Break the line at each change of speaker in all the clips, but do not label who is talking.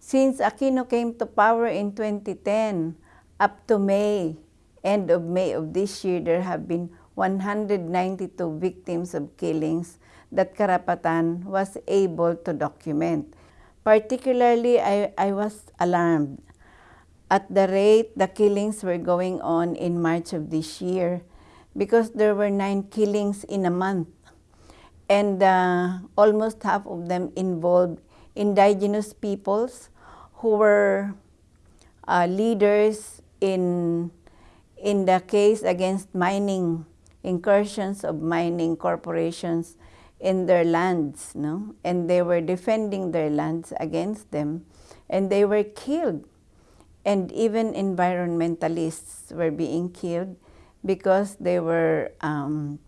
Since Aquino came to power in 2010, up to May, end of May of this year, there have been 192 victims of killings that Karapatan was able to document. Particularly, I, I was alarmed at the rate the killings were going on in March of this year because there were nine killings in a month and uh, almost half of them involved indigenous peoples who were uh, leaders in, in the case against mining, incursions of mining corporations in their lands, no? and they were defending their lands against them, and they were killed. And even environmentalists were being killed because they were um,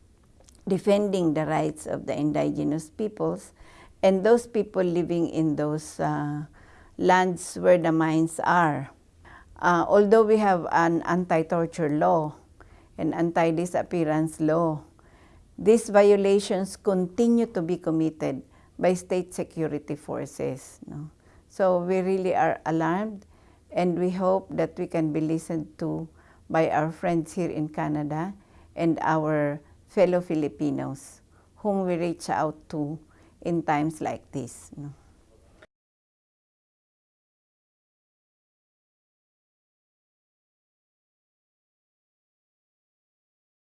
defending the rights of the indigenous peoples and those people living in those uh, lands where the mines are. Uh, although we have an anti-torture law and anti-disappearance law, these violations continue to be committed by state security forces. No? So we really are alarmed and we hope that we can be listened to by our friends here in Canada and our fellow Filipinos whom we reach out to in times like this. No?